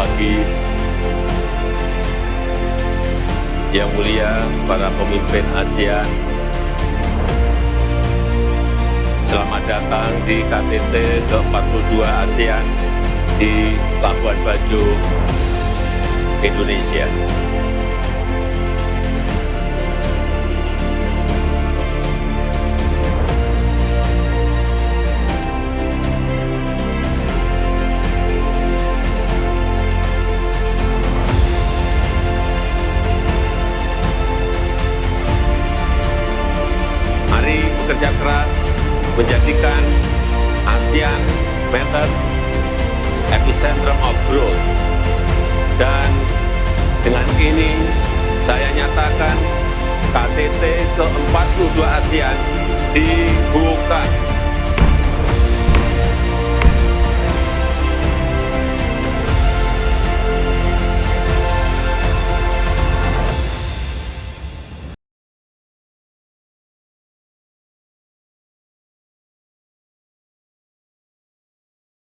pagi. Yang mulia para pemimpin ASEAN, selamat datang di KTT ke-42 ASEAN di Labuan Bajo, Indonesia. Bekerja keras menjadikan ASEAN Matters epicentrum of growth. Dan dengan ini saya nyatakan KTT ke-42 ASEAN dibuka.